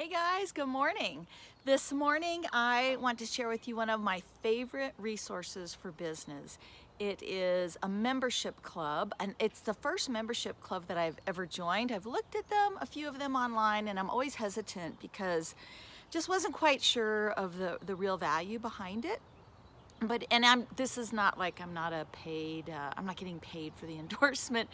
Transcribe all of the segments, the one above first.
Hey guys, good morning. This morning I want to share with you one of my favorite resources for business. It is a membership club and it's the first membership club that I've ever joined. I've looked at them, a few of them online, and I'm always hesitant because just wasn't quite sure of the, the real value behind it but and I'm this is not like I'm not a paid uh, I'm not getting paid for the endorsement.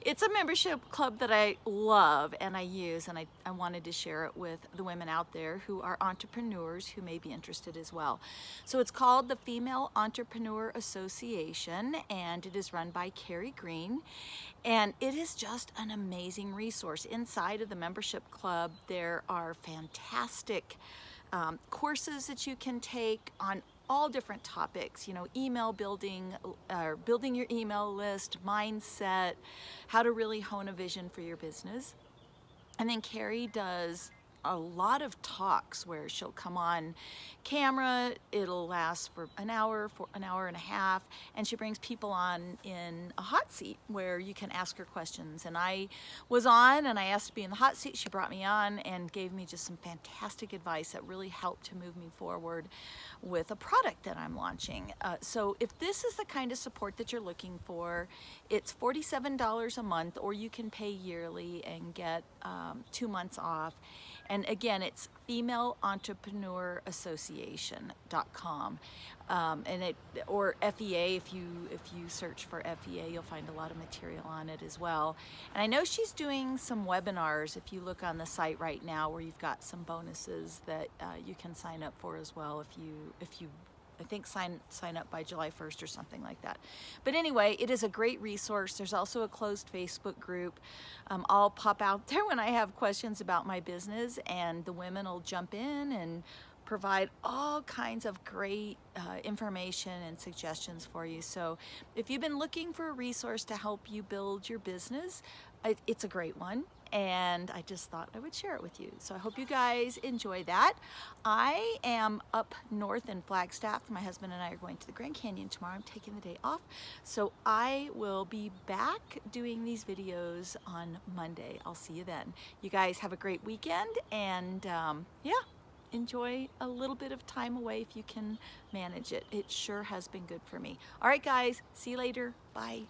It's a membership club that I love and I use and I, I wanted to share it with the women out there who are entrepreneurs who may be interested as well. So it's called the Female Entrepreneur Association and it is run by Carrie Green. And it is just an amazing resource. Inside of the membership club there are fantastic um, courses that you can take on all different topics, you know, email building, uh, or building your email list, mindset, how to really hone a vision for your business. And then Carrie does a lot of talks where she'll come on camera it'll last for an hour for an hour and a half and she brings people on in a hot seat where you can ask her questions. And I was on and I asked to be in the hot seat. She brought me on and gave me just some fantastic advice that really helped to move me forward with a product that I'm launching. Uh, so if this is the kind of support that you're looking for it's $47 a month or you can pay yearly and get um, two months off and again, it's femaleentrepreneurassociation.com. Um, and it or FEA if you if you search for FEA you'll find a lot of material on it as well and I know she's doing some webinars if you look on the site right now where you've got some bonuses that uh, you can sign up for as well if you if you I think sign sign up by July 1st or something like that. But anyway, it is a great resource. There's also a closed Facebook group. Um, I'll pop out there when I have questions about my business and the women will jump in and provide all kinds of great uh, information and suggestions for you. So if you've been looking for a resource to help you build your business, it's a great one and I just thought I would share it with you. So I hope you guys enjoy that. I am up north in Flagstaff. My husband and I are going to the Grand Canyon tomorrow. I'm taking the day off. So I will be back doing these videos on Monday. I'll see you then. You guys have a great weekend and um, yeah, enjoy a little bit of time away if you can manage it. It sure has been good for me. All right, guys, see you later. Bye.